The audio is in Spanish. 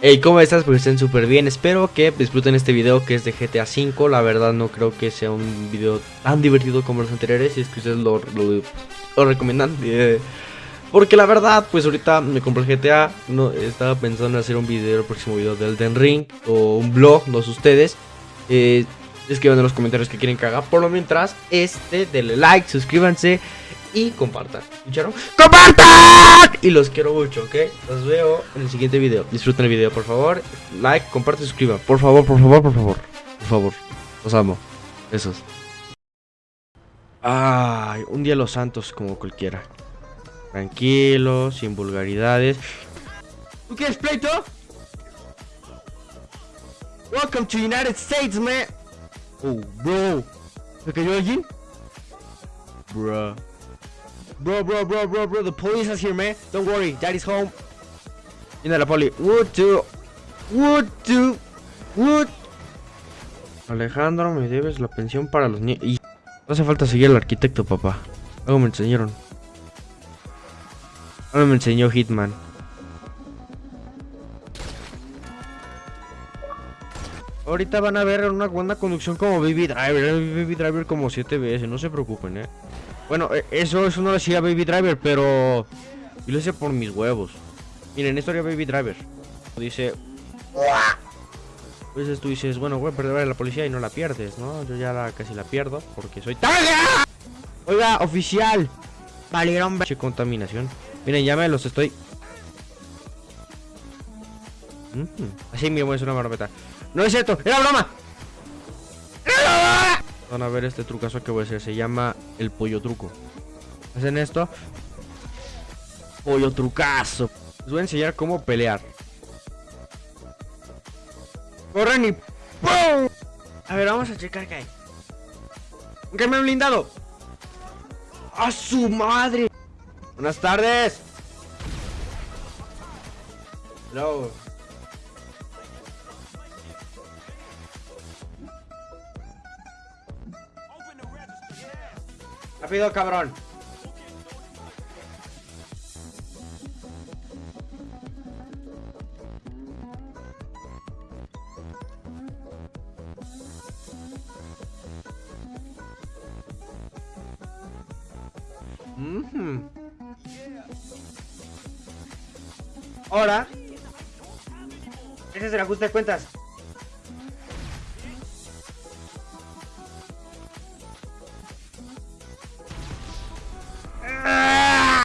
Hey, ¿cómo estás? Pues estén súper bien. Espero que disfruten este video que es de GTA V. La verdad no creo que sea un video tan divertido como los anteriores. Si es que ustedes lo, lo, recomiendan. Eh, porque la verdad, pues ahorita me compré el GTA. No, estaba pensando en hacer un video, el próximo video del Den Ring. O un blog, no sé ustedes. Eh, escriban en los comentarios que quieren que haga. Por lo mientras, este, denle like, suscríbanse y compartan. ¿Escucharon? ¡Compartan! Y los quiero mucho, ¿ok? Los veo en el siguiente video. Disfruten el video, por favor. Like, comparte, suscriban. Por favor, por favor, por favor. Por favor. Los amo. Besos. Ay, un día los santos como cualquiera. Tranquilo, sin vulgaridades. ¿Tú quieres pleito? Welcome to United States, man. Oh, bro. ¿Se cayó alguien? Bro. Bro, bro, bro, bro, bro, the police is here, man. Don't worry, daddy's home. Viene la poli. Wood to. Wood to. Wood. Alejandro, me debes la pensión para los niños. Y no hace falta seguir al arquitecto, papá. Algo me enseñaron. Algo me enseñó Hitman. Ahorita van a ver una buena conducción como Baby Driver. Baby Driver como 7 veces, no se preocupen, eh. Bueno, e, eso, no lo hacía Baby Driver, pero yo lo hice por mis huevos. Miren, esto haría Baby Driver. Dice... A veces tú dices, bueno, voy a perder a la policía y no la pierdes, ¿no? Yo ya la, casi la pierdo porque soy... ¡Taga! Oiga, oficial. Valieron... Che, contaminación. Miren, ya me los estoy... Así mismo es una barbeta. No es cierto, era broma. Van a ver este trucazo que voy a hacer. Se llama el pollo truco. Hacen esto. Pollo trucazo. Les voy a enseñar cómo pelear. Corren y ¡pum! A ver, vamos a checar qué hay. ¿Qué me han blindado? ¡A su madre! Buenas tardes. Hello. Rápido, cabrón. Ahora, ese es el ajuste de cuentas.